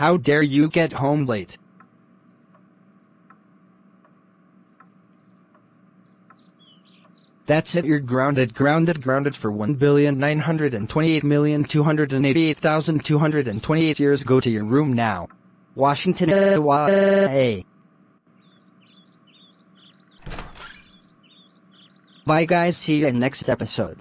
How dare you get home late? That's it, you're grounded, grounded, grounded for 1,928,288,228 years. Go to your room now. Washington, uh, Bye guys, see you in next episode.